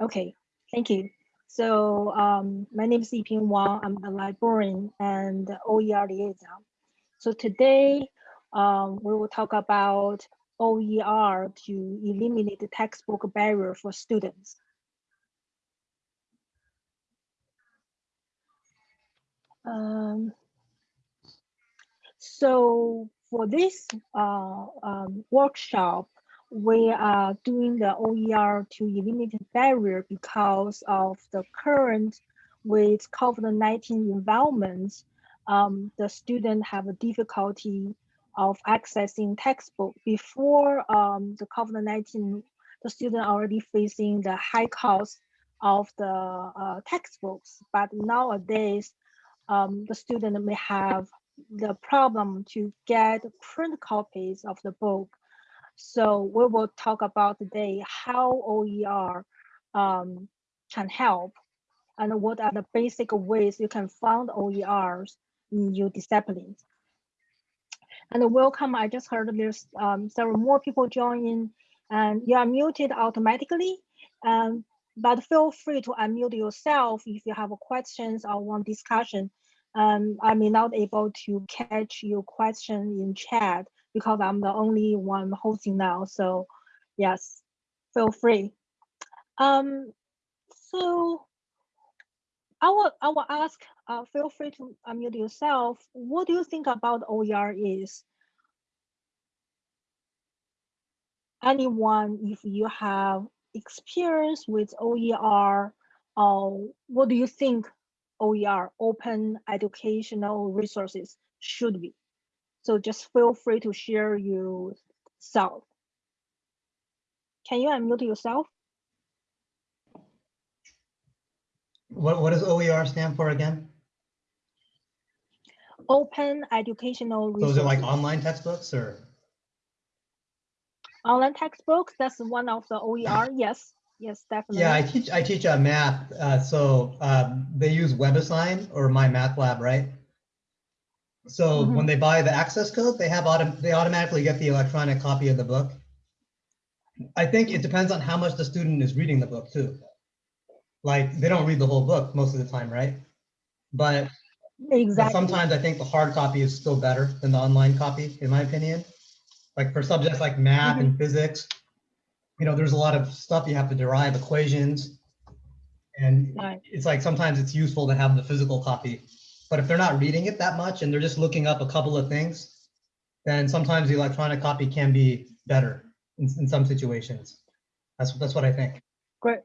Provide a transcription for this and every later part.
Okay, thank you. So um, my name is Yiping Wang. I'm the librarian and OER liaison. So today um, we will talk about OER to eliminate the textbook barrier for students. Um, so for this uh, um, workshop, we are doing the OER to eliminate barrier because of the current with COVID-19 environment, um, the student have a difficulty of accessing textbook. Before um, the COVID-19, the student already facing the high cost of the uh, textbooks, but nowadays, um, the student may have the problem to get print copies of the book. So we will talk about today how OER um, can help and what are the basic ways you can find OERs in your disciplines. And welcome, I just heard there's um, several more people joining and you are muted automatically. Um, but feel free to unmute yourself if you have questions or want discussion. Um, I may not able to catch your question in chat because I'm the only one hosting now. So yes, feel free. Um, so I will, I will ask, uh, feel free to unmute yourself. What do you think about OER is? Anyone, if you have experience with OER, uh, what do you think OER, open educational resources, should be. So just feel free to share yourself. Can you unmute yourself? What, what does OER stand for again? Open educational resources. So is it like online textbooks or? Online textbooks, that's one of the OER, yes. Yes, definitely. Yeah, I teach I teach a math. Uh, so um, they use WebAssign or MyMathLab, right? So mm -hmm. when they buy the access code, they have autom they automatically get the electronic copy of the book. I think it depends on how much the student is reading the book too. Like they don't read the whole book most of the time, right? But exactly. sometimes I think the hard copy is still better than the online copy, in my opinion. Like for subjects like math mm -hmm. and physics, you know, there's a lot of stuff you have to derive equations. And right. it's like sometimes it's useful to have the physical copy. But if they're not reading it that much and they're just looking up a couple of things, then sometimes the electronic copy can be better in, in some situations. That's that's what I think. Great,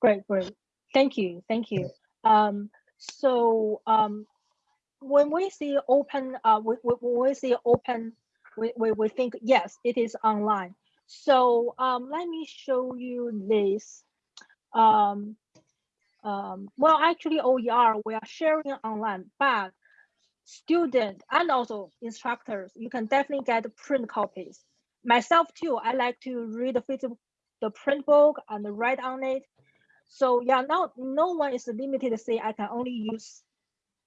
great, great. Thank you, thank you. Um, so um, when we see open, uh, we, we, when we see open, we, we, we think yes, it is online. So um, let me show you this. Um, um, well, actually OER, we are sharing online, but student and also instructors, you can definitely get print copies. Myself too, I like to read the physical, the print book and write on it. So yeah, now no one is limited to say I can only use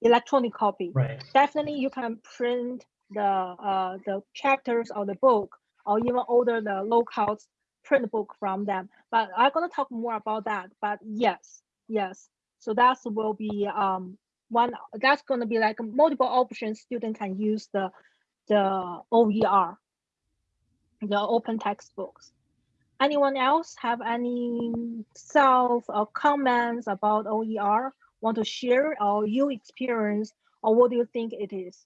electronic copy. Right. Definitely you can print the uh, the chapters of the book or even order the low cost print book from them. But I'm gonna talk more about that. But yes, yes. So that will be um one that's gonna be like multiple options student can use the the OER, the open textbooks. Anyone else have any self or comments about OER want to share or you experience or what do you think it is?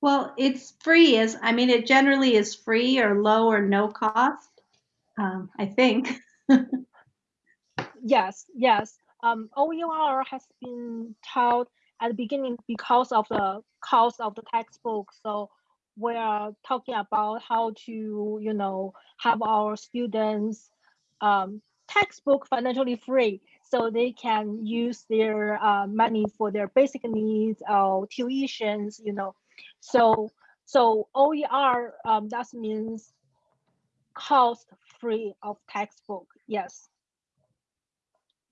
Well, it's free. Is I mean, it generally is free or low or no cost. Um, I think. yes, yes. Um, OER has been taught at the beginning because of the cost of the textbook. So we are talking about how to, you know, have our students um, textbook financially free so they can use their uh, money for their basic needs or tuitions, you know, so so OER um, that means cost free of textbook. Yes.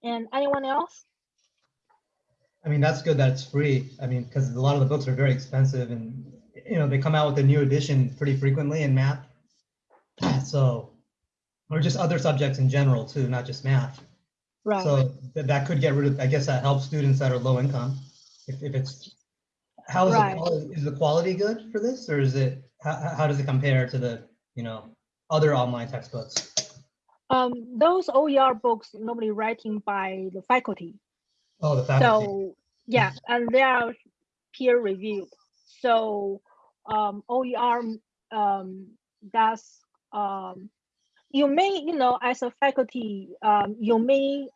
And anyone else? I mean, that's good that it's free. I mean, because a lot of the books are very expensive and, you know, they come out with a new edition pretty frequently in math. So or just other subjects in general too, not just math. Right. So that, that could get rid of, I guess that helps students that are low income. If, if it's, how is the, quality- is the quality good for this or is it, how, how- how does it compare to the, you know, other online textbooks? Um, those OER books normally writing by the faculty. Oh, the faculty. So yeah, and they are peer reviewed. So um, OER um, does um, you may you know as a faculty um, you may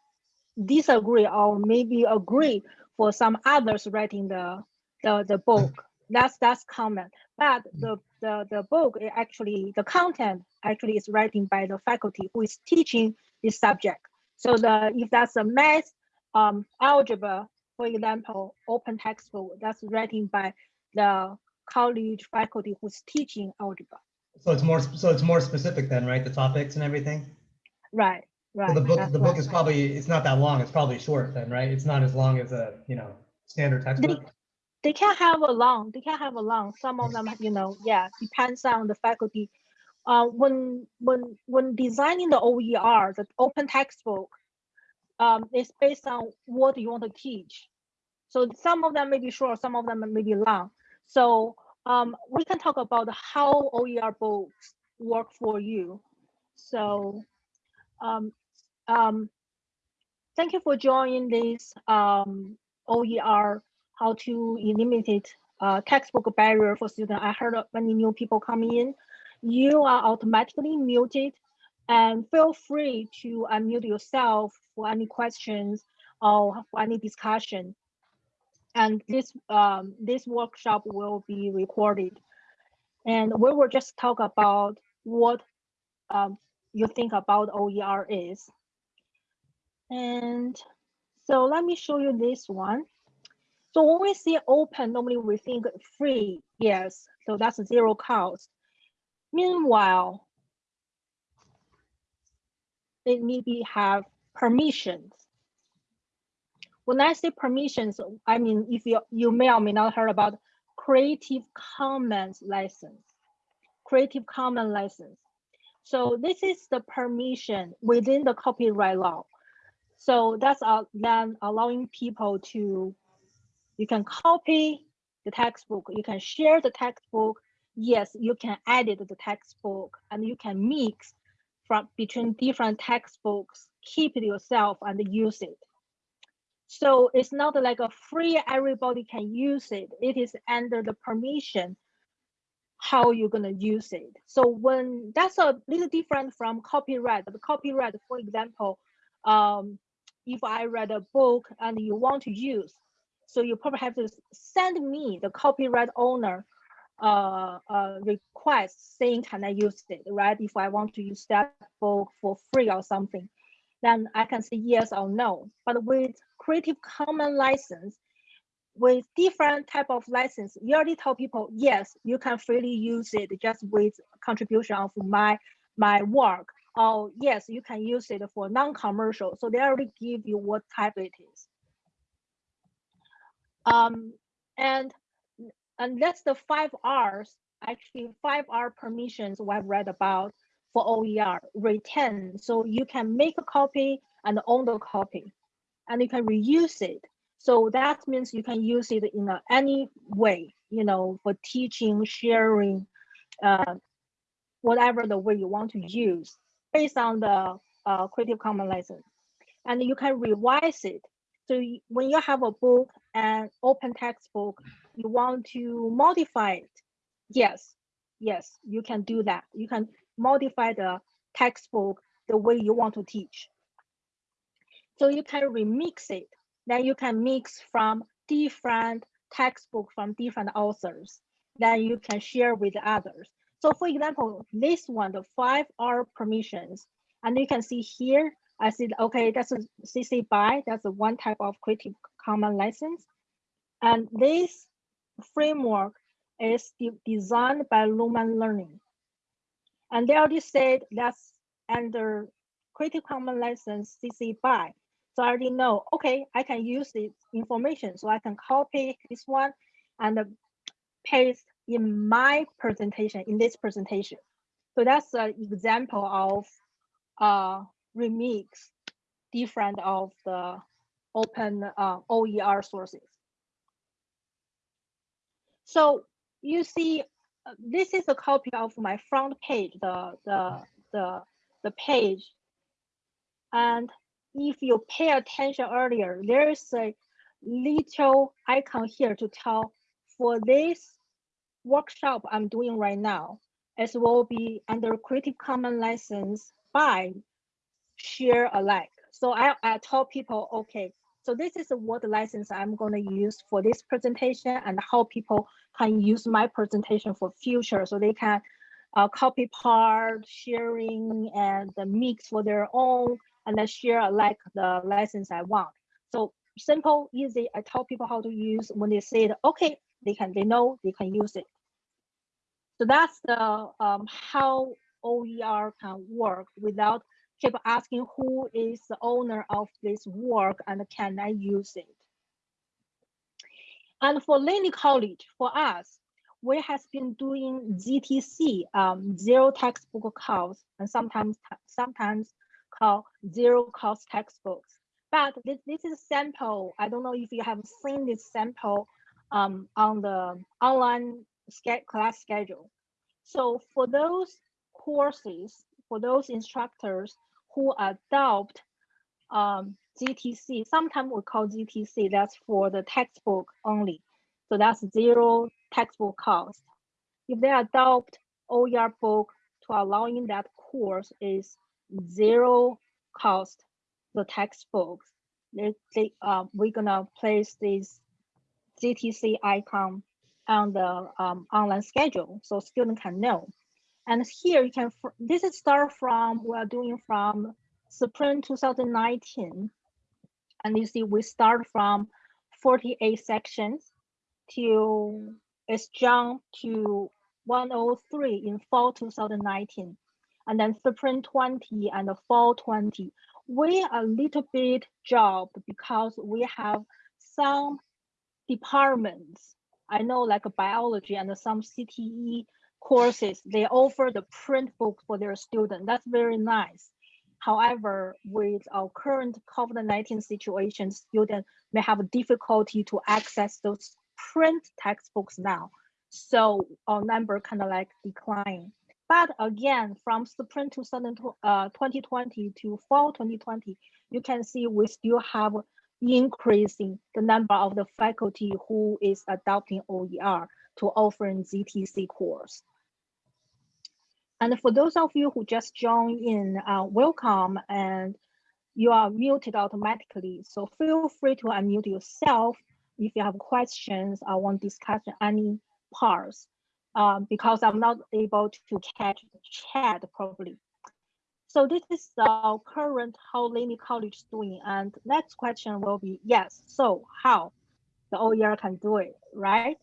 disagree or maybe agree for some others writing the the, the book. That's that's common. But the the the book actually the content actually is writing by the faculty who is teaching this subject. So the if that's a math um, algebra, for example, open textbook that's written by the college faculty who's teaching algebra. So it's more, so it's more specific then, right? The topics and everything? Right, right. So the book, that's the book right. is probably, it's not that long. It's probably short then, right? It's not as long as a, you know, standard textbook. They can have a long, they can have a long, some of them, you know, yeah, depends on the faculty. Uh, when, when, when designing the OER, the open textbook, um, it's based on what you want to teach. So some of them may be short, some of them may be long. So um, we can talk about how OER books work for you. So um, um, thank you for joining this um, OER, how to eliminate uh, textbook barrier for students. I heard many new people coming in. You are automatically muted and feel free to unmute yourself for any questions or for any discussion. And this um, this workshop will be recorded. And we will just talk about what um, you think about OER is. And so let me show you this one. So when we see open, normally we think free, yes, so that's zero cost. Meanwhile, it maybe have permissions. When I say permissions, I mean if you you may or may not heard about Creative Commons license. Creative Commons license. So this is the permission within the copyright law. So that's uh, then allowing people to, you can copy the textbook, you can share the textbook. Yes, you can edit the textbook and you can mix from between different textbooks, keep it yourself and use it. So it's not like a free, everybody can use it. It is under the permission how you're gonna use it. So when that's a little different from copyright. The copyright, for example, um, if I read a book and you want to use, so you probably have to send me the copyright owner uh, uh, request saying, can I use it, right? If I want to use that book for free or something, then I can say yes or no. But with Creative Commons license, with different type of license, you already tell people, yes, you can freely use it just with contribution of my my work. Oh, yes, you can use it for non-commercial. So they already give you what type it is. Um, and and that's the five R's, actually five R permissions have read about for OER, retain. So you can make a copy and own the copy, and you can reuse it. So that means you can use it in a, any way, you know, for teaching, sharing, uh, whatever the way you want to use based on the uh, Creative Commons license. And you can revise it. So when you have a book and open textbook, you want to modify it. Yes, yes, you can do that. You can modify the textbook the way you want to teach. So you can remix it. Then you can mix from different textbook from different authors. Then you can share with others. So for example, this one, the five R permissions, and you can see here, I said, okay, that's a CC BY, that's one type of Creative Commons license. And this framework is de- designed by Lumen Learning. And they already said that's under Creative Commons license CC BY. So I already know, okay, I can use this information. So I can copy this one and uh, paste in my presentation, in this presentation. So that's an example of uh, remix different of the open uh, OER sources. So you see, uh, this is a copy of my front page, the, the, the, the page. And if you pay attention earlier, there's a little icon here to tell for this workshop I'm doing right now, it will be under Creative Commons license by share alike. So I, I told people, okay, so this is what license I'm going to use for this presentation and how people can use my presentation for future so they can uh, copy part, sharing, and the mix for their own, and then share like the license I want. So simple, easy. I tell people how to use when they say, okay, they can, they know they can use it. So that's the um, how OER can work without keep asking who is the owner of this work and can I use it. And for Laney College, for us, we has been doing ZTC, um, zero textbook cost, and sometimes sometimes called zero cost textbooks. But this, this is sample. I don't know if you have seen this sample um, on the online class schedule. So for those courses, for those instructors who adopt um, ZTC, sometimes we call GTC, that's for the textbook only. So that's zero textbook cost. If they adopt OER book to allowing that course is zero cost, the textbooks, they, they, uh, we're gonna place this GTC icon on the um, online schedule so students can know. And here you can, this is start from, we're doing from spring 2019. And you see we start from 48 sections to, it's jumped to 103 in fall 2019. And then spring 20 and the fall 20. We a little bit job because we have some departments I know like biology and some CTE courses, they offer the print book for their students. That's very nice. However, with our current COVID-19 situation, students may have difficulty to access those print textbooks now. So our number kind of like decline. But again, from spring 2020 uh, to fall 2020, you can see we still have increasing the number of the faculty who is adopting OER to offering ZTC course. And for those of you who just joined in, uh, welcome and you are muted automatically. So feel free to unmute yourself if you have questions or want to discuss any parts um, because I'm not able to catch the chat properly. So this is the current how Laney College is doing. And next question will be, yes, so how the OER can do it, right?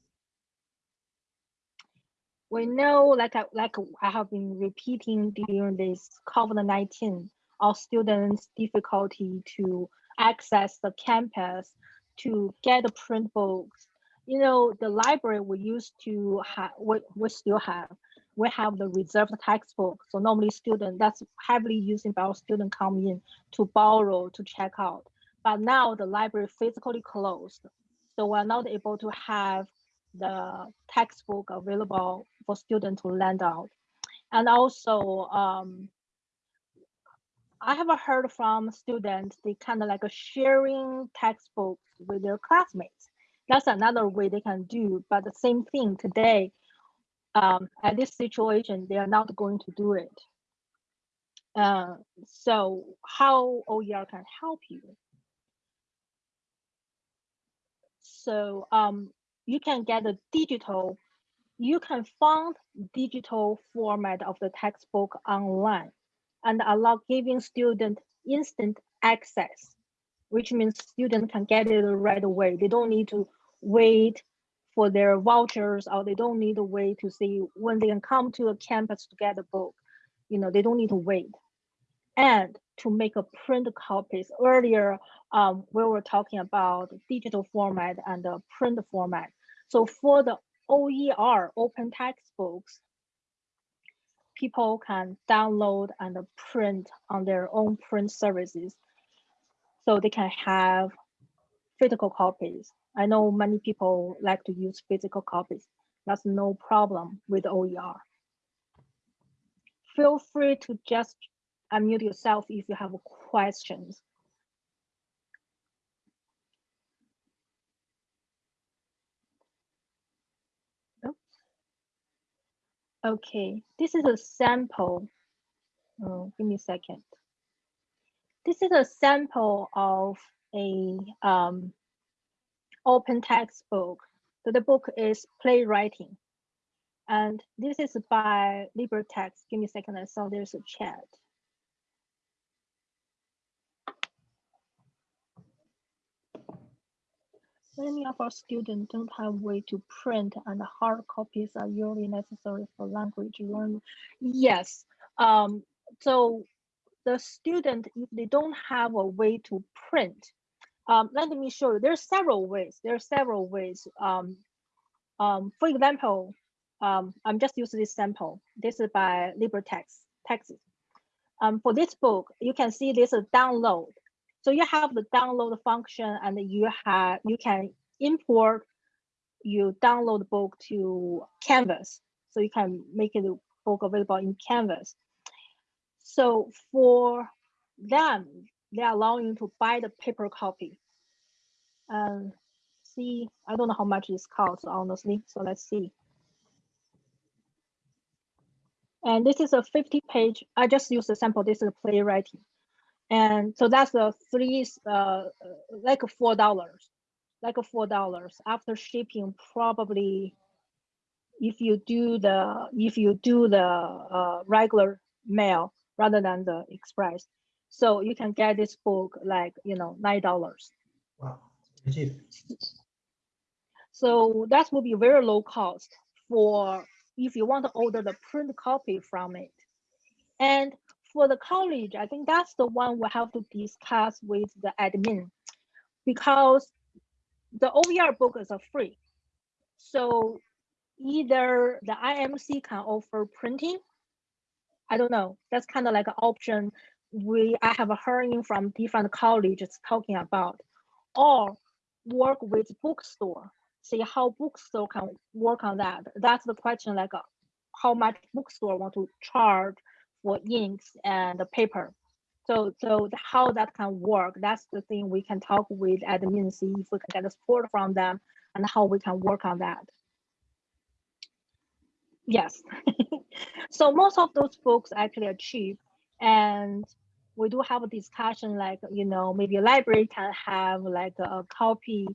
We know, like I, like I have been repeating during this COVID-19, our students' difficulty to access the campus, to get the print books. You know, the library we used to have, we, we still have, we have the reserved textbook. So normally student, that's heavily used by our student come in to borrow, to check out. But now the library physically closed. So we're not able to have the textbook available for students to lend out. And also, um, I have heard from students, they kind of like sharing textbooks with their classmates. That's another way they can do, but the same thing today, um, at this situation, they are not going to do it. Uh, so how OER can help you? So um, you can get a digital, you can find digital format of the textbook online and allow giving student instant access, which means student can get it right away. They don't need to wait for their vouchers or they don't need to wait to see when they can come to a campus to get a book. You know, they don't need to wait. And to make a print copies. Earlier, um, we were talking about digital format and the print format. So for the OER, open textbooks, people can download and print on their own print services. So they can have physical copies. I know many people like to use physical copies. That's no problem with OER. Feel free to just unmute yourself if you have questions. Okay, this is a sample. Oh, give me a second. This is a sample of a um, open textbook. So the book is playwriting. And this is by LibreText. Give me a second, I saw there's a chat. Many of our students don't have way to print and hard copies are usually necessary for language learning. Yes, um, so the student, if they don't have a way to print, um, let me show you, there are several ways, there are several ways. Um, um, for example, um, I'm just using this sample. This is by LibreText, Texas. Um, for this book, you can see this is download. So you have the download function and you have you can import you download the book to Canvas. So you can make it book available in Canvas. So for them, they allow you to buy the paper copy. And see, I don't know how much this costs, honestly. So let's see. And this is a 50 page, I just use the sample, this is playwriting. And so that's the three, uh, like four dollars, like four dollars after shipping. Probably, if you do the if you do the uh, regular mail rather than the express, so you can get this book like you know nine dollars. Wow. So that will be very low cost for if you want to order the print copy from it. And for the college, I think that's the one we have to discuss with the admin because the OER books are free. So either the IMC can offer printing. I don't know. That's kind of like an option we I have a hearing from different colleges talking about, or work with bookstore. See how bookstore can work on that. That's the question. Like, uh, how much bookstore want to charge for inks and the paper. So, so how that can work, that's the thing we can talk with admin, see if we can get support from them and how we can work on that. Yes. so most of those books actually are cheap and we do have a discussion like, you know, maybe a library can have like a copy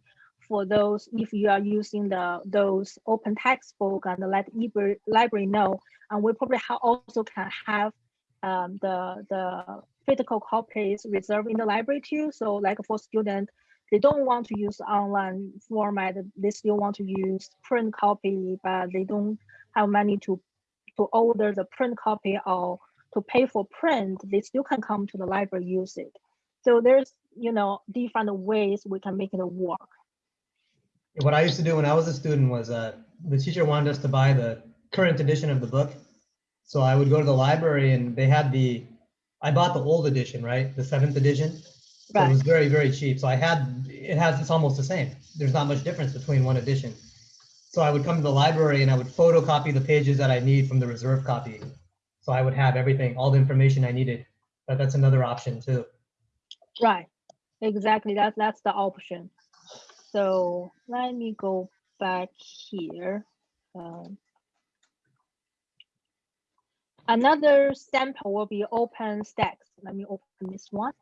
for those if you are using the those open textbook and let library library know and we probably also can have um, the the physical copies reserved in the library too so like for students they don't want to use online format. They still want to use print copy but they don't have money to to order the print copy or to pay for print. They still can come to the library use it. So there's you know different ways we can make it work. What I used to do when I was a student was uh, the teacher wanted us to buy the current edition of the book. So I would go to the library and they had the, I bought the old edition, right? The seventh edition. So Right. it was very, very cheap. So I had, it has, it's almost the same. There's not much difference between one edition. So I would come to the library and I would photocopy the pages that I need from the reserve copy. So I would have everything, all the information I needed. But that's another option too. Right, exactly. That that's the option. So let me go back here. Um, another sample will be OpenStax. Let me open this one.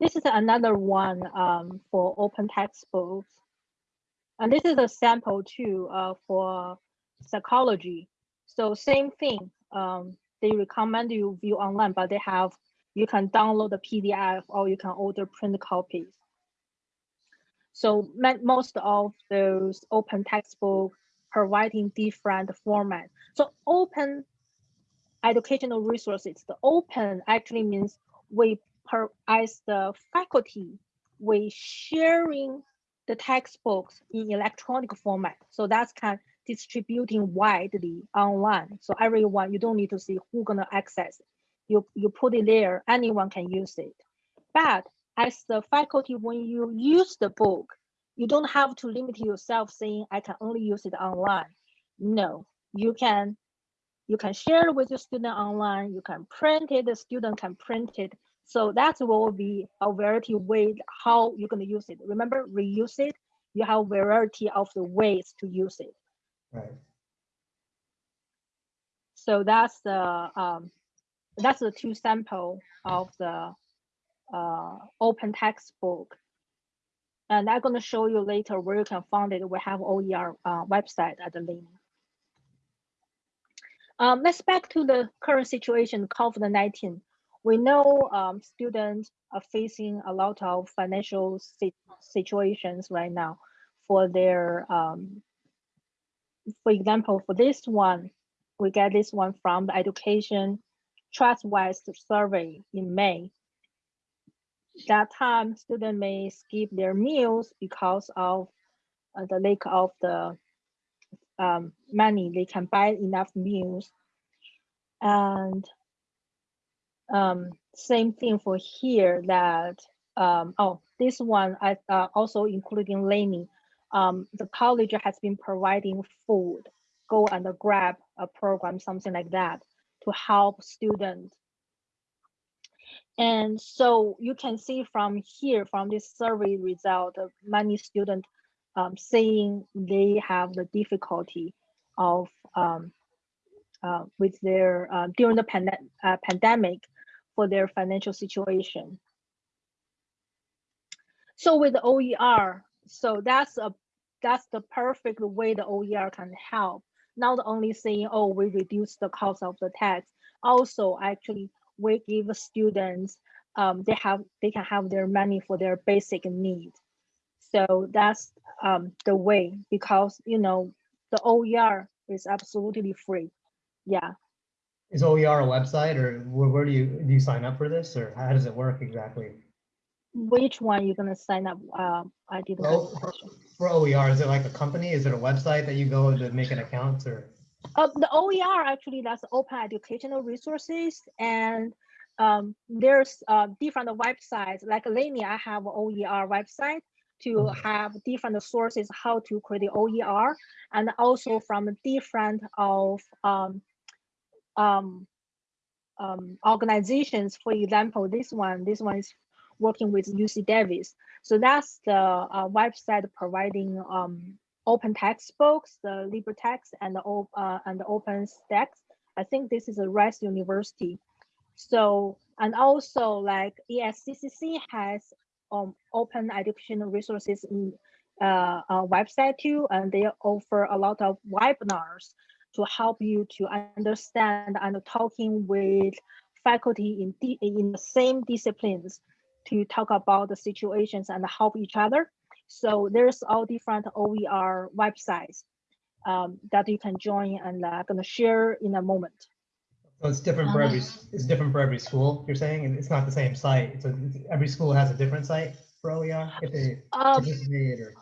This is another one um, for open textbooks. And this is a sample too uh, for psychology. So same thing. Um, they recommend you view online, but they have you can download the PDF or you can order print copies. So most of those open textbook providing different format. So open educational resources, the open actually means we per, as the faculty, we sharing the textbooks in electronic format. So that's kind of distributing widely online. So everyone, you don't need to see who gonna access. it. You you put it there, anyone can use it. But as the faculty, when you use the book, you don't have to limit yourself saying I can only use it online. No, you can you can share it with your student online. You can print it. The student can print it. So that will be a variety of ways how you're going to use it. Remember, reuse it. You have variety of the ways to use it. Right. So that's the um, that's the two sample of the uh, open textbook. And I'm going to show you later where you can find it. We have OER uh, website at the link. Um, let's back to the current situation, COVID-19. We know um, students are facing a lot of financial si situations right now for their, um, for example, for this one, we get this one from the Education Trust-West survey in May. That time, students may skip their meals because of uh, the lack of the um, money. They can buy enough meals. And um, same thing for here that um, oh this one I uh, also including Laney um, the college has been providing food go and grab a program something like that to help students and so you can see from here from this survey result many students um, saying they have the difficulty of um, uh, with their uh, during the pand uh, pandemic for their financial situation. So with OER, so that's a that's the perfect way the OER can help. Not only saying, oh, we reduce the cost of the tax, also actually we give students um, they have they can have their money for their basic need. So that's um, the way because you know the OER is absolutely free. Yeah. Is OER a website or where, where do you do you sign up for this or how does it work exactly? Which one you're gonna sign up? Uh, I. Well, get the question. For OER, is it like a company? Is it a website that you go to make an account or? Uh, the OER actually that's open educational resources and um, there's uh, different websites like Laney, I have OER website to have different sources how to create OER and also from different of um, um, um, organizations. For example, this one, this one is working with UC Davis. So that's the uh, website providing um, open textbooks, the LibreText and the, uh, and the. I think this is a Rice University. So, and also like ASCCC has um, open educational resources in uh, uh, website too, and they offer a lot of webinars to help you to understand and talking with faculty in, in the same disciplines to talk about the situations and help each other. So there's all different OER websites um, that you can join and I'm gonna share in a moment. So it's different for every, it's different for every school, you're saying, and it's not the same site. So every school has a different site for OER if they Um, participate or?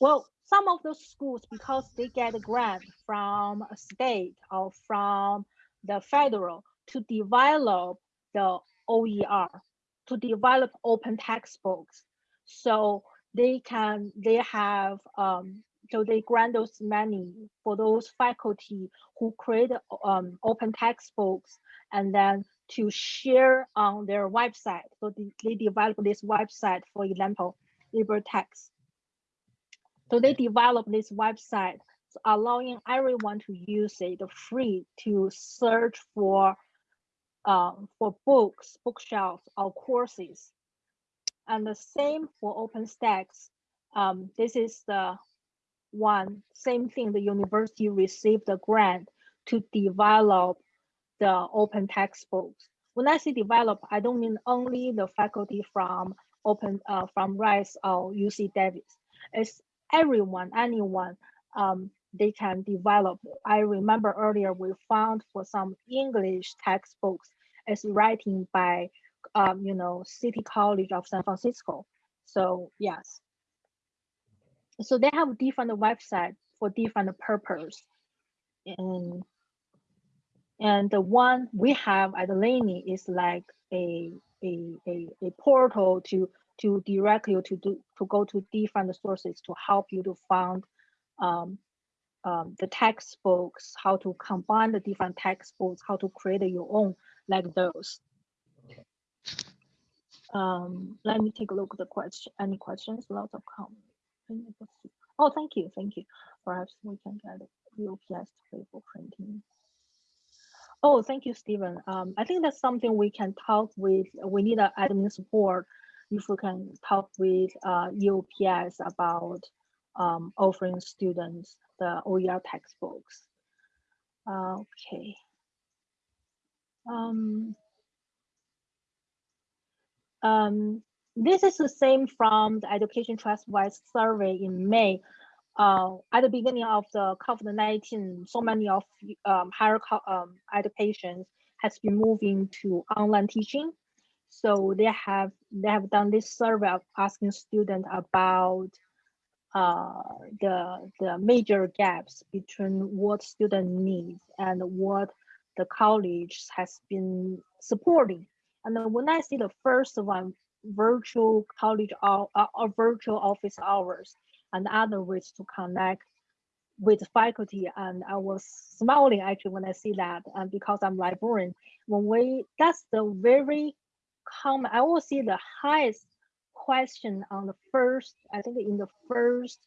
Well, some of those schools, because they get a grant from a state or from the federal to develop the OER, to develop open textbooks. So they can, they have, um, so they grant those money for those faculty who create um, open textbooks and then to share on their website. So they, develop this website, for example, LibreText. So they develop this website, allowing everyone to use it free to search for um, for books, bookshelves, or courses. And the same for OpenStax. Um, this is the one same thing. The university received a grant to develop the open textbooks. When I say develop, I don't mean only the faculty from open uh, from Rice or UC Davis. It's everyone, anyone, um, they can develop. I remember earlier we found for some English textbooks, it's writing by, um, you know, City College of San Francisco. So yes. So they have different websites for different purpose. And and the one we have at the Laney is like a a, a, a portal to to direct you to do to go to different sources to help you to find um, um, the textbooks, how to combine the different textbooks, how to create your own like those. Um, let me take a look at the question. Any questions? Lots of comments. Oh, thank you, thank you. Perhaps we can get UPS to pay for printing. Oh, thank you, Stephen. Um, I think that's something we can talk with. We need an admin support if we can talk with uh, UPS about um, offering students the OER textbooks. Uh, okay. Um, um, this is the same from the Education Trust-West survey in May. Uh, at the beginning of the COVID-19, so many of um, higher um, education has been moving to online teaching. So they have they have done this survey of asking students about uh, the the major gaps between what student needs and what the college has been supporting. And then when I see the first one, virtual college or, uh, or virtual office hours, and other ways to connect with faculty, and I was smiling actually when I see that, and because I'm librarian, when we that's the very common. I will see the highest question on the first, I think in the first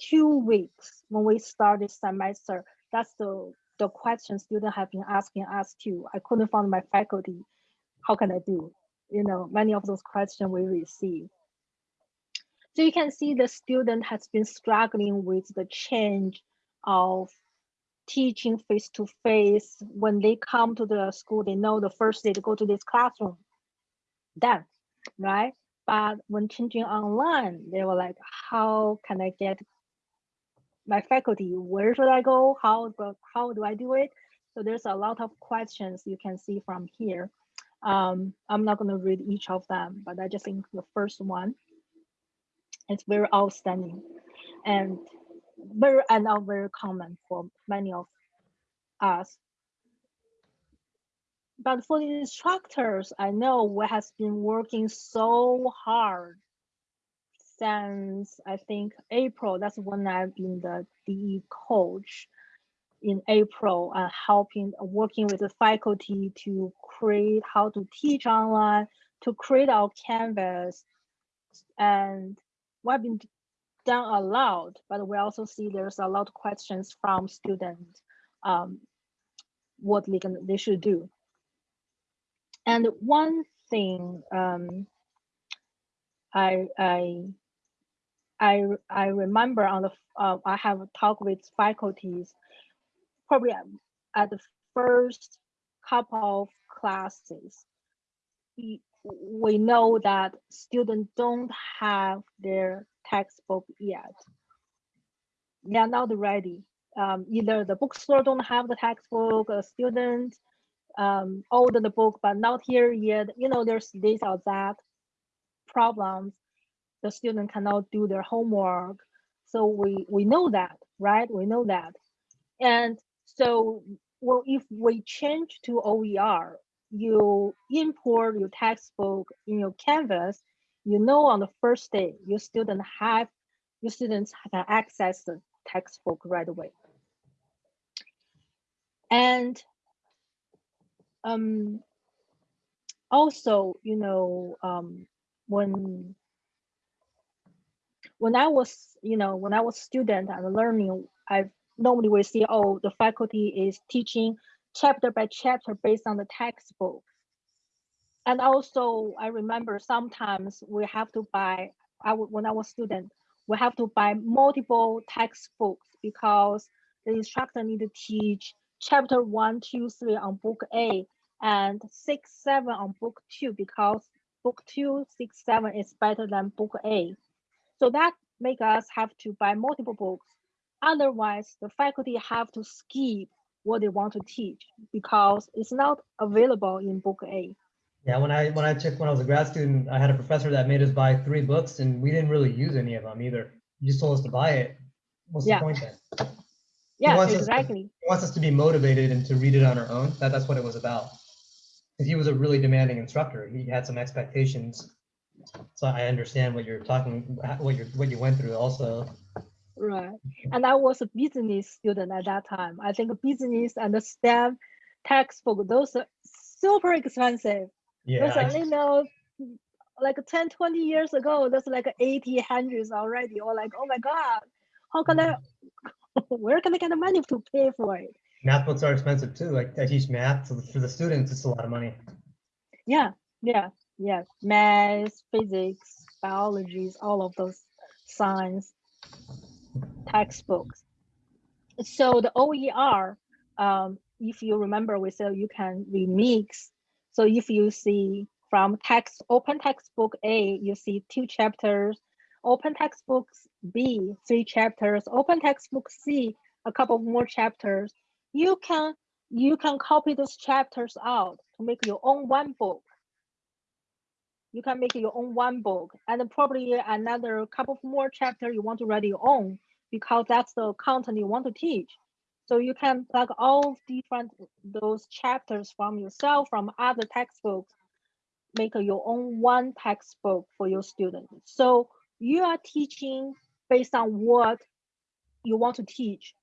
two weeks when we started semester, that's the, the question students have been asking us too. I couldn't find my faculty. How can I do? You know, many of those questions we receive. So you can see the student has been struggling with the change of teaching face to face. When they come to the school, they know the first day to go to this classroom. Then, right? But when changing online, they were like, how can I get my faculty? Where should I go? How, how do I do it? So there's a lot of questions you can see from here. Um, I'm not going to read each of them, but I just think the first one is very outstanding and very and not very common for many of us but for the instructors, I know we has been working so hard since I think April. That's when I've been the DE coach in April and helping working with the faculty to create how to teach online, to create our canvas. And we've been done a lot, but we also see there's a lot of questions from students um, what they, can, they should do. And one thing um, I I I I remember on the uh, I have talked with faculties probably at the first couple of classes. We, know that students don't have their textbook yet. They are not ready. Um, either the bookstore don't have the textbook, a student um, older the book, but not here yet. You know, there's this or that problems. The student cannot do their homework. So we, we know that, right? We know that. And so well, if we change to OER, you import your textbook in your Canvas, you know on the first day, your student have, your students can access the textbook right away. And um also you know um when when i was you know when i was student and learning i normally we see oh the faculty is teaching chapter by chapter based on the textbook and also i remember sometimes we have to buy i when i was student we have to buy multiple textbooks because the instructor need to teach chapter one, two, three on book A and six, seven on book two because book two, six, seven is better than book A. So that make us have to buy multiple books. Otherwise, the faculty have to skip what they want to teach because it's not available in book A. Yeah, when I when I took when I was a grad student, I had a professor that made us buy three books, and we didn't really use any of them either. He just told us to buy it, what's Yeah. the point then? Yeah, wants us to- exactly. He wants us to be motivated and to read it on our own. That, that's what it was about. Because he was a really demanding instructor. He had some expectations. So I understand what you're talking, what you're, what you went through also. Right. And I was a business student at that time. I think business and the STEM textbook, those are super expensive. Yeah. Those I- are, you know, like 10, 20 years ago, that's like 80, hundreds already. Or like, oh my God, how can I, mm-hmm. where can I get the money to pay for it? Math books are expensive too. Like I teach math, so for the students, it's a lot of money. Yeah, yeah, yeah. Math, physics, biologies, all of those science textbooks. So the OER, um, if you remember, we said you can remix. So if you see from text open textbook A, you see two chapters, open textbooks B, three chapters, open textbook C, a couple more chapters. You can you can copy those chapters out to make your own one book. You can make your own one book and probably another couple of more chapter you want to write your own because that's the content you want to teach. So you can plug all different those chapters from yourself, from other textbooks, make your own one textbook for your students. So you are teaching based on what you want to teach,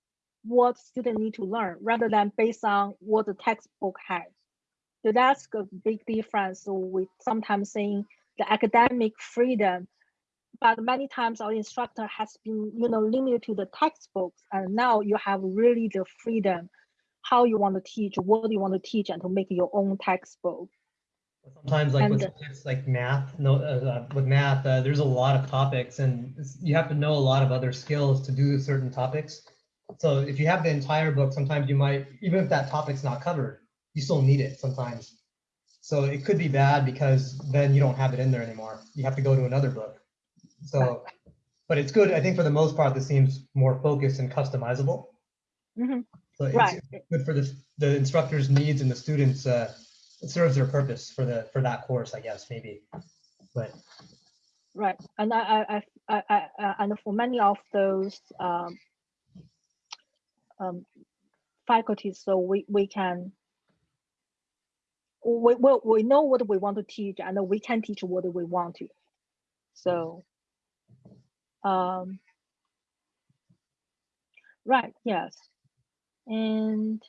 what students need to learn, rather than based on what the textbook has. So that's a big difference. So we sometimes saying the academic freedom, but many times our instructor has been, you know, limited to the textbooks, and now you have really the freedom, how you want to teach, what you want to teach, and to make your own textbook. Sometimes like with And- subjects like math, no, uh, uh, with math, uh, there's a lot of topics and you have to know a lot of other skills to do certain topics. So if you have the entire book, sometimes you might, even if that topic's not covered, you still need it sometimes. So it could be bad because then you don't have it in there anymore. You have to go to another book. So, but it's good. I think for the most part, this seems more focused and customizable. Mhm. So it's Right. good for the, the instructor's needs and the students, uh, it serves their purpose for the, for that course, I guess, maybe. But Right, and I, I, I, I, I, uh, and for many of those um, um, faculties, so we, we can, we, we, we know what we want to teach and we can teach what we want to. So, um, right, yes. And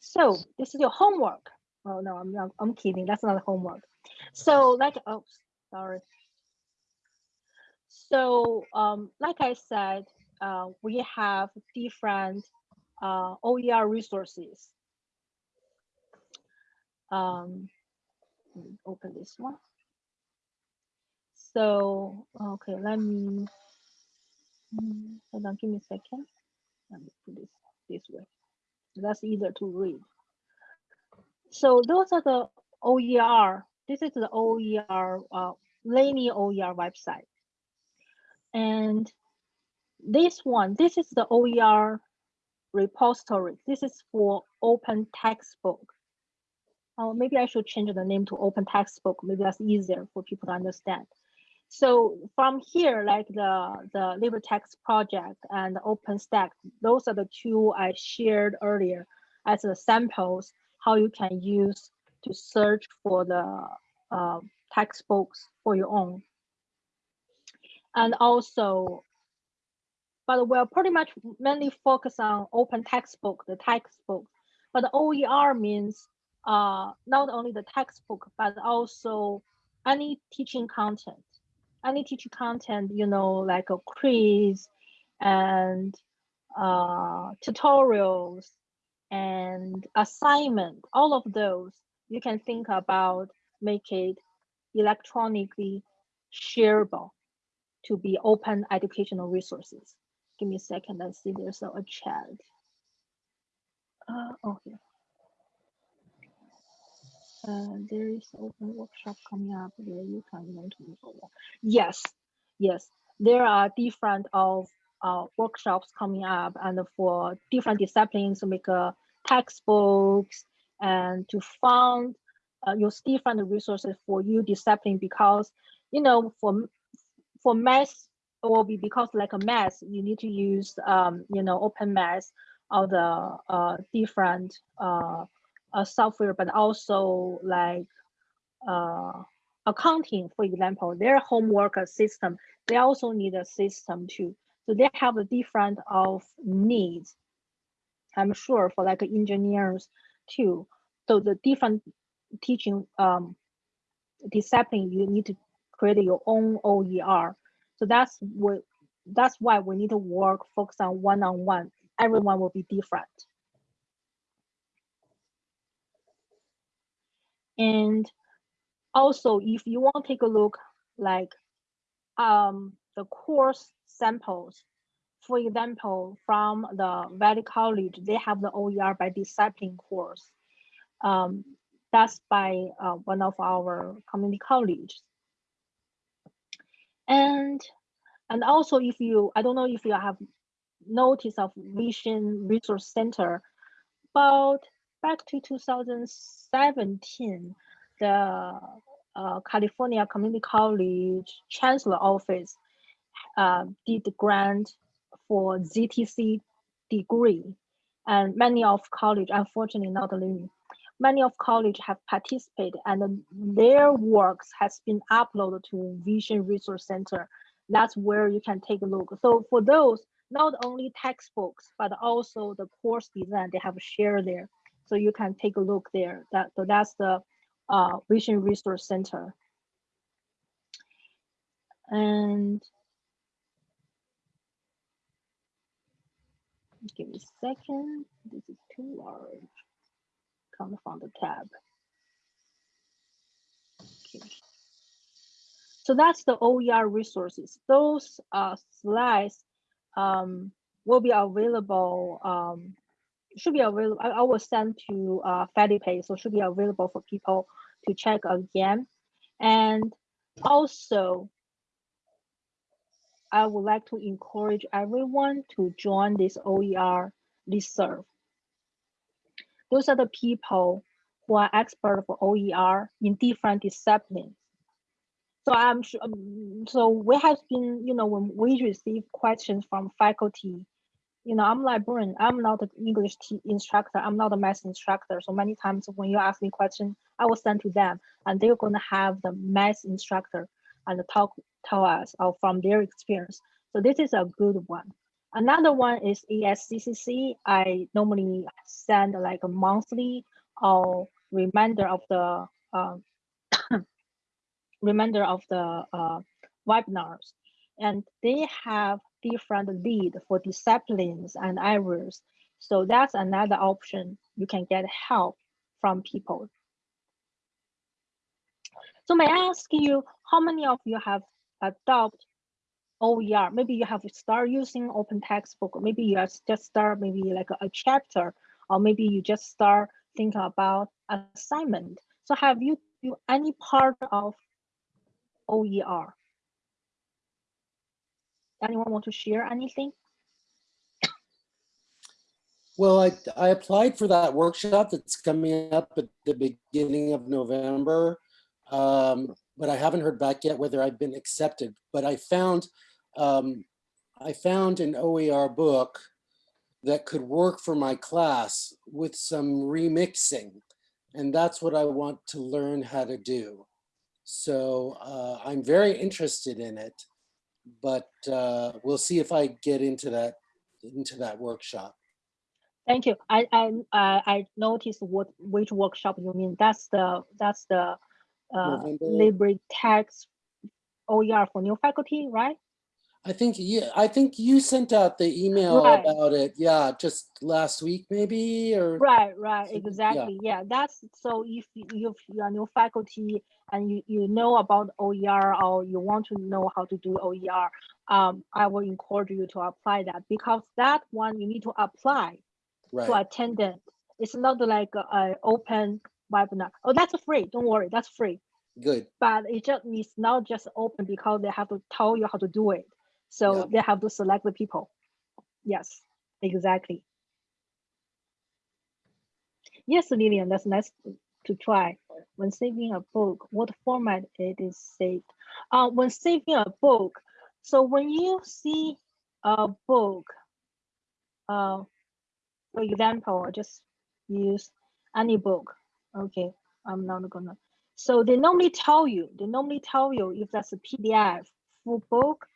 so this is your homework. Oh, no, I'm, not- I'm kidding. That's not homework. So like, oh, sorry. So, um, like I said, uh, we have different uh, OER resources. Um, open this one. So, okay, let me, mm, hold on, give me a second. Let me put this this way. That's easier to read. So those are the OER. This is the OER, uh, Laney OER website. And this one, this is the OER repository. This is for open textbook. Oh, maybe I should change the name to open textbook. Maybe that's easier for people to understand. So from here, like the, the LibreText project and OpenStax, those are the two I shared earlier as the samples, how you can use to search for the uh, textbooks for your own and also but we're pretty much mainly focused on open textbook the textbook but oer means uh not only the textbook but also any teaching content any teaching content you know like a quiz and uh tutorials and assignment all of those you can think about make it electronically shareable to be open educational resources. Give me a second. Let's see. There's a, a chat. Uh, oh, here. Uh, there is open workshop coming up where you can learn to forward. Yes, yes. There are different of uh, workshops coming up and for different disciplines to make uh, textbooks and to fund uh, use different resources for you discipline because you know for for math will be because like a mass, you need to use, um, you know, open mass of the uh, different uh, uh, software, but also like uh, accounting, for example, their homework system, they also need a system too. So they have a different of needs. I'm sure for like engineers too. So the different teaching um, discipline, you need to create your own OER. So that's what that's why we need to work focus on one-on-one. -on -one. Everyone will be different. And also, if you want to take a look like um, the course samples, for example, from the Valley College, they have the OER by discipline course. Um, that's by uh, one of our community colleges. And, and also if you, I don't know if you have notice of Vision Resource Center, about back to 2017, the uh, California Community College Chancellor Office uh, did the grant for ZTC degree. And many of college, unfortunately not Laney, many of college have participated and their works has been uploaded to Vision Resource Center. That's where you can take a look. So for those, not only textbooks, but also the course design, they have shared there. So you can take a look there. That, so that's the uh, Vision Resource Center. And give me a second. This is too large. Come from the tab. Okay. So that's the OER resources. Those uh, slides um, will be available um, should be available. I, I will send to uh, FediPay, so should be available for people to check again. And also, I would like to encourage everyone to join this OER listserv. Those are the people who are expert for OER in different disciplines. So I'm sure, um, so we have been, you know, when we receive questions from faculty you know, I'm librarian. I'm not an English instructor. I'm not a math instructor. So many times when you ask me question, I will send to them, and they're going to have the math instructor and talk tell us or from their experience. So this is a good one. Another one is ASCCC. I normally send like a monthly or reminder of the uh, reminder of the uh, webinars, and they have different lead for disciplines and areas. So that's another option. You can get help from people. So may I ask you, how many of you have adopted OER? Maybe you have start using open textbook. or Maybe you just start maybe like a, a chapter, or maybe you just start thinking about assignment. So have you do any part of OER? Anyone want to share anything? Well, I, I applied for that workshop that's coming up at the beginning of November, um, but I haven't heard back yet whether I've been accepted. But I found um, I found an OER book that could work for my class with some remixing, and that's what I want to learn how to do. So uh, I'm very interested in it but uh, we'll see if I get into that into that workshop. Thank you. I I uh, I noticed what which workshop you mean. That's the that's the uh, LibreText OER for new faculty, right? I think yeah, I think you sent out the email right. about it. Yeah, just last week maybe or right, right, exactly. Yeah, yeah that's so if you if you are new faculty and you, you know about OER or you want to know how to do OER, um, I will encourage you to apply that because that one you need to apply right. to attendant. It's not like an open webinar. Oh, that's free. Don't worry, that's free. Good. But it just it's not just open because they have to tell you how to do it. So yeah. they have to select the people. Yes, exactly. Yes, Lillian, that's nice to try. When saving a book, what format it is saved? Uh, when saving a book, So when you see a book, uh, for example, I just use any book. Okay, I'm not gonna. So they normally tell you, they normally tell you if that's a PDF full book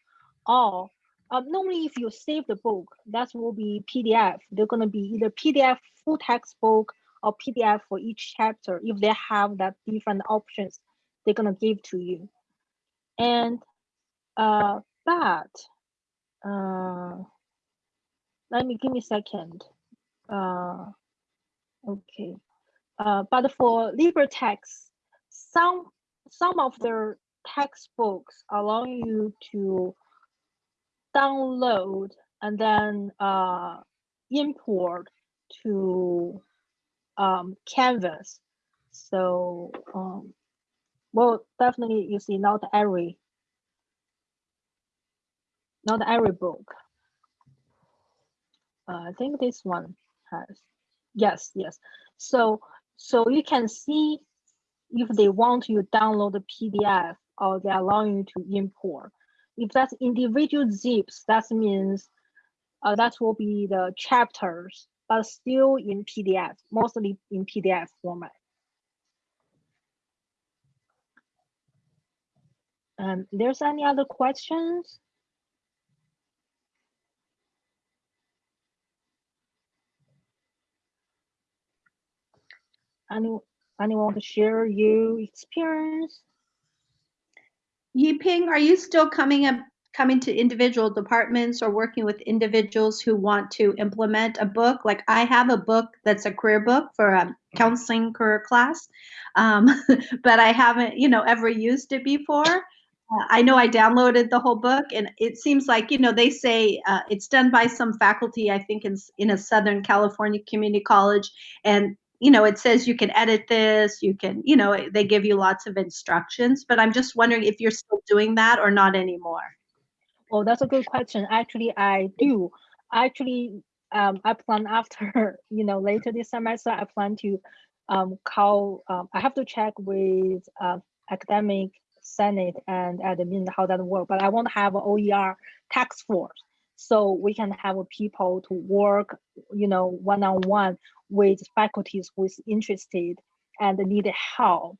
or um, normally if you save the book, that will be PDF. They're gonna be either PDF full textbook or PDF for each chapter. If they have that different options, they're gonna give to you. And uh, but uh, let me give me a second. Uh, okay. Uh, but for LibreText, some some of their textbooks allow you to download and then uh, import to um, Canvas. So, um, well, definitely you see not every, not every book. Uh, I think this one has, yes, yes. So, so you can see if they want you download the PDF or they allow you to import. If that's individual zips, that means uh, that will be the chapters, but still in PDF, mostly in PDF format. Um, there's any other questions? Any, anyone want to share your experience? Yiping, are you still coming up, coming to individual departments or working with individuals who want to implement a book? Like I have a book that's a career book for a counseling career class, um, but I haven't, you know, ever used it before. Uh, I know I downloaded the whole book, and it seems like you know they say uh, it's done by some faculty. I think in in a Southern California community college, and you know it says you can edit this, you can you know they give you lots of instructions. But I'm just wondering if you're still doing that or not anymore. Oh, that's a good question. Actually, I do. Actually, um, I plan after you know later this semester, I plan to um, call. Um, I have to check with uh, academic senate and admin how that work but i want to have an oer tax force so we can have people to work you know one-on-one with faculties who's interested and need help.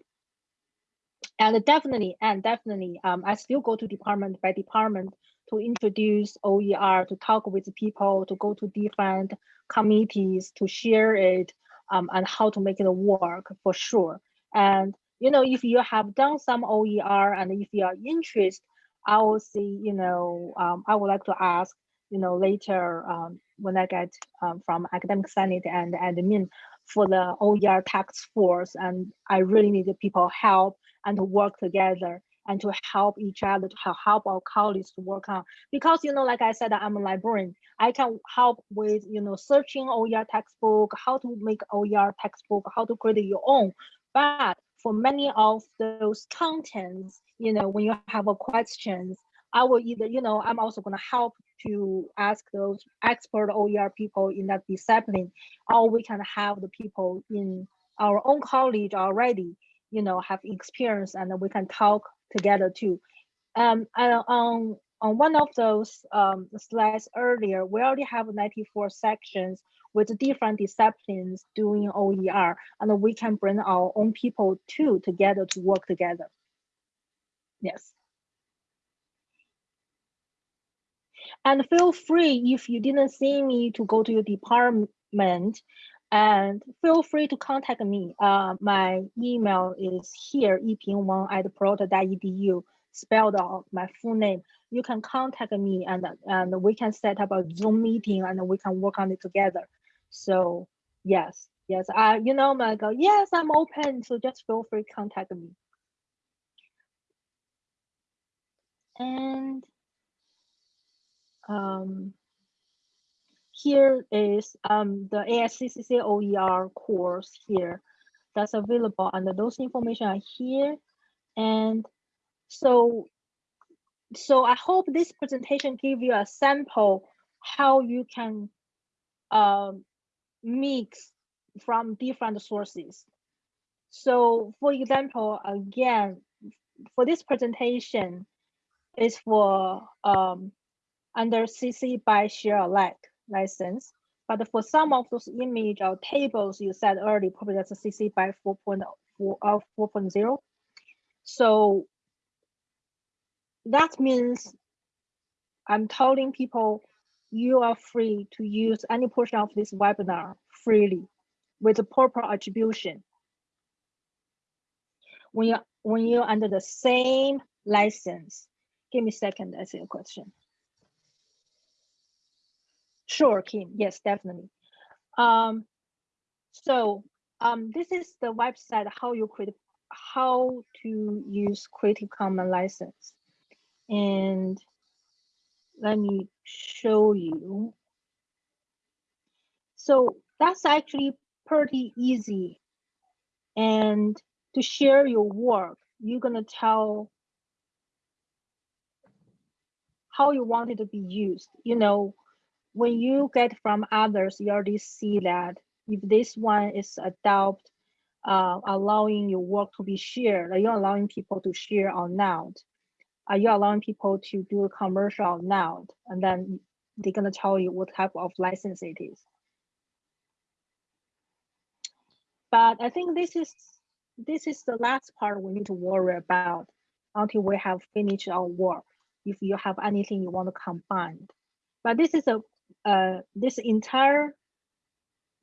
And definitely and definitely um, i still go to department by department to introduce oer to talk with people to go to different committees to share it um, and how to make it work for sure. And you know, if you have done some OER and if you are interested, I will see, you know, um, I would like to ask, you know, later um, when I get um, from academic senate and admin for the OER tax force. And I really need the people help and to work together and to help each other, to help our colleagues to work on. Because, you know, like I said, I'm a librarian. I can help with, you know, searching OER textbook, how to make OER textbook, how to create your own. But for many of those contents, you know, when you have a questions, I will either, you know, I'm also going to help to ask those expert OER people in that discipline, or we can have the people in our own college already, you know, have experience and we can talk together too. Um, and on, on one of those um, slides earlier, we already have 94 sections with different disciplines doing OER, and we can bring our own people too together to work together. Yes. And feel free if you didn't see me to go to your department and feel free to contact me. Uh, my email is here, yipingwang at peralta.edu, spelled out my full name. You can contact me and, and we can set up a Zoom meeting and we can work on it together. So yes, yes, I you know go, yes, I'm open. So just feel free to contact me. And um, here is um, the ASCCC OER course here that's available and those information are here. And so, so I hope this presentation give you a sample how you can um, mix from different sources. So for example, again, for this presentation, is for um, under CC by share alike license. But for some of those image or tables you said earlier, probably that's a CC by 4.4 uh, 4.0. So that means I'm telling people you are free to use any portion of this webinar freely with the proper attribution. When you when you're under the same license, give me a second, I see a question. Sure, Kim, yes, definitely. Um, so um, this is the website how you create how to use Creative Commons license. And let me show you. So that's actually pretty easy. And to share your work, you're gonna tell how you want it to be used. You know, when you get from others, you already see that if this one is adopt, uh, allowing your work to be shared, are you allowing people to share or not? Are you allowing people to do a commercial or not? And then they're gonna tell you what type of license it is. But I think this is this is the last part we need to worry about until we have finished our work. If you have anything you want to combine, but this is a uh, this entire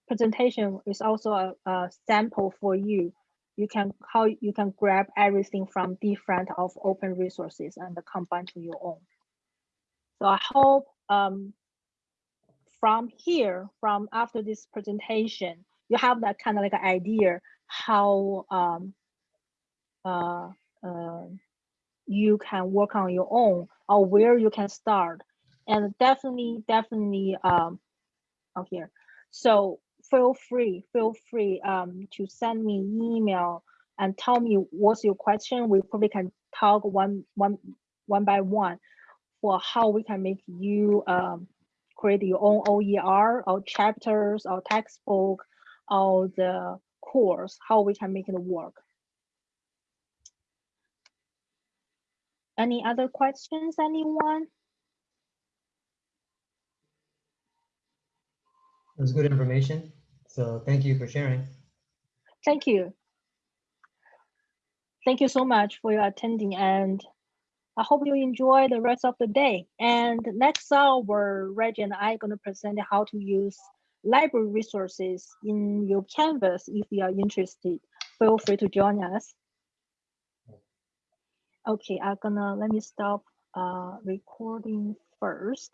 presentation is also a, a sample for you. You can how you can grab everything from different of open resources and combine to your own. So I hope um, from here, from after this presentation, you have that kind of like an idea how um, uh, uh, you can work on your own or where you can start. And definitely, definitely um, out here. So feel free, feel free um, to send me email and tell me what's your question. We probably can talk one, one, one by one for how we can make you um, create your own OER or chapters or textbook or the course, how we can make it work. Any other questions, anyone? It was good information. So thank you for sharing. Thank you. Thank you so much for your attending and I hope you enjoy the rest of the day. And next hour, Reggie and I are going to present how to use library resources in your Canvas. If you are interested, feel free to join us. Okay, I'm gonna let me stop uh, recording first.